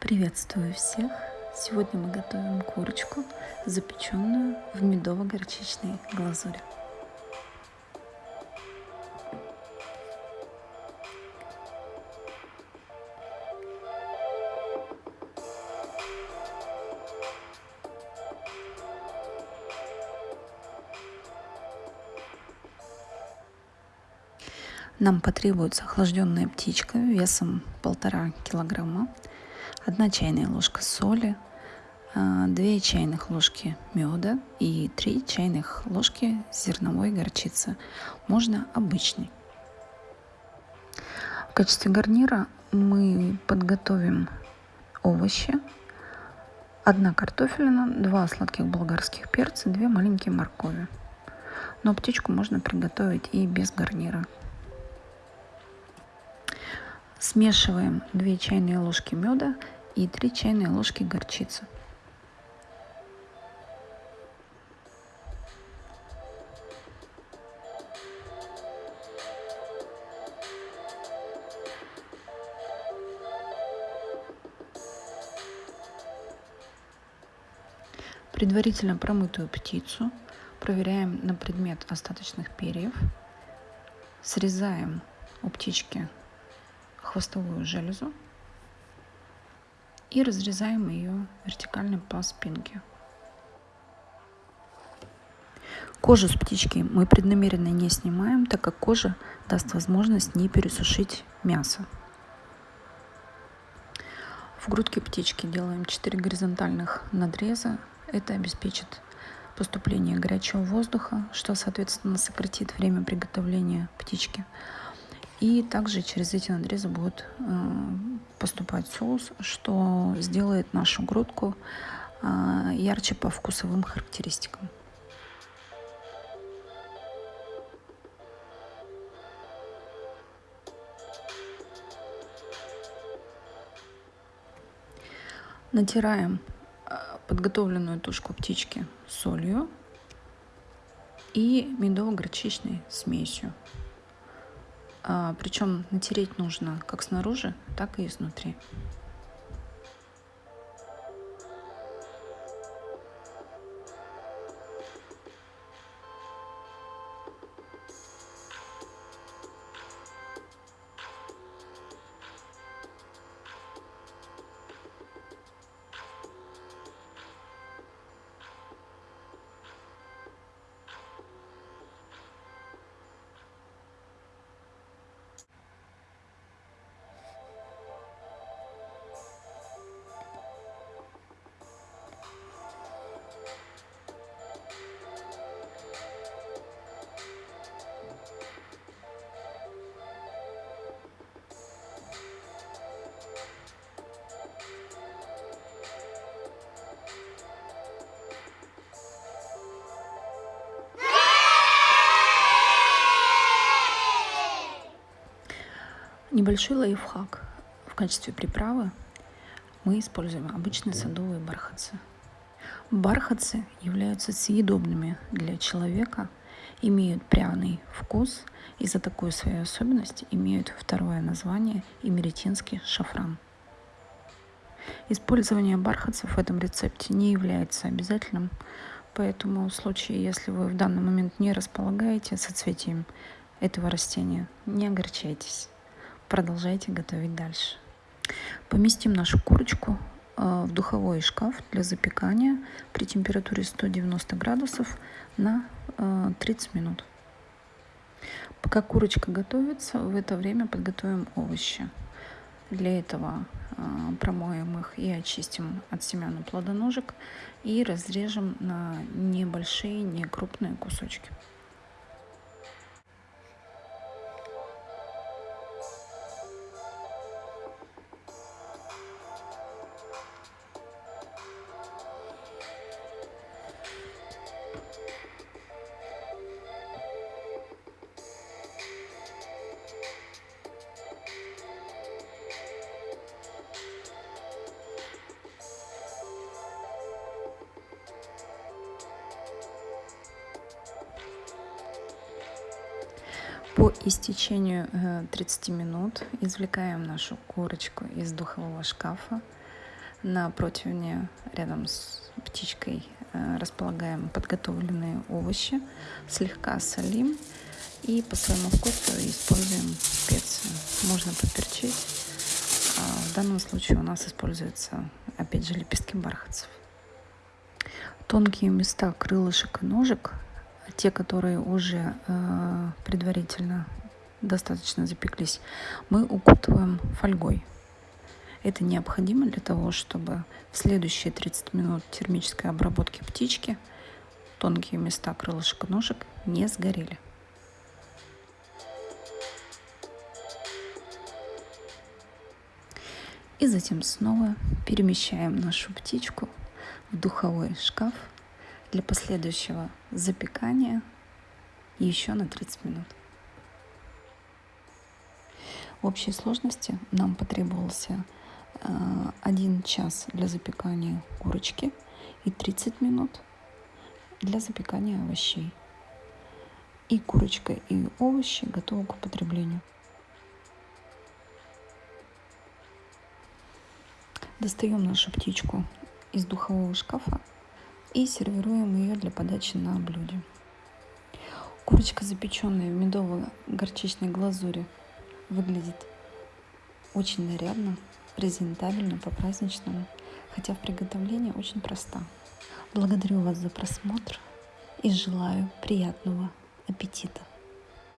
Приветствую всех! Сегодня мы готовим курочку, запеченную в медово-горчичной глазури. Нам потребуется охлажденная птичка весом полтора килограмма, одна чайная ложка соли, 2 а, чайных ложки меда и 3 чайных ложки зерновой горчицы. Можно обычный. В качестве гарнира мы подготовим овощи. Одна картофелина, два сладких болгарских перца, две маленькие моркови. Но птичку можно приготовить и без гарнира. Смешиваем 2 чайные ложки меда и 3 чайные ложки горчицы. Предварительно промытую птицу проверяем на предмет остаточных перьев. Срезаем у птички хвостовую железу и разрезаем ее вертикально по спинке. Кожу с птички мы преднамеренно не снимаем, так как кожа даст возможность не пересушить мясо. В грудке птички делаем 4 горизонтальных надреза. Это обеспечит поступление горячего воздуха, что, соответственно, сократит время приготовления птички. И также через эти надрезы будет э, поступать соус, что сделает нашу грудку э, ярче по вкусовым характеристикам. Натираем э, подготовленную тушку птички солью и медово-горчичной смесью. А, Причем натереть нужно как снаружи, так и изнутри. Небольшой лайфхак. В качестве приправы мы используем обычные садовые бархатцы. Бархатцы являются съедобными для человека, имеют пряный вкус и за такую свою особенность имеют второе название имеретинский шафран. Использование бархатцев в этом рецепте не является обязательным, поэтому в случае, если вы в данный момент не располагаете соцветием этого растения, не огорчайтесь продолжайте готовить дальше. Поместим нашу курочку э, в духовой шкаф для запекания при температуре 190 градусов на 30 э, минут. Пока курочка готовится, в это время подготовим овощи. Для этого э, промоем их и очистим от семян и плодоножек и разрежем на небольшие, не крупные кусочки. По истечению 30 э, минут извлекаем нашу курочку из духового шкафа, На противне рядом с птичкой э, располагаем подготовленные овощи, слегка солим и по своему вкусу используем специи. Можно поперчить. А в данном случае у нас используются, опять же, лепестки бархатцев. Тонкие места крылышек и ножек, те, которые уже э, предварительно достаточно запеклись, мы укутываем фольгой. Это необходимо для того, чтобы в следующие 30 минут термической обработки птички тонкие места крылышек и ножек не сгорели. И затем снова перемещаем нашу птичку в духовой шкаф для последующего запекания еще на 30 минут. В общей сложности нам потребовался 1 час для запекания курочки и 30 минут для запекания овощей. И курочка, и овощи готовы к употреблению. Достаем нашу птичку из духового шкафа и сервируем ее для подачи на блюде. Курочка, запеченная в медово-горчичной глазури, выглядит очень нарядно, презентабельно, по-праздничному, хотя в приготовлении очень проста. Благодарю вас за просмотр и желаю приятного аппетита!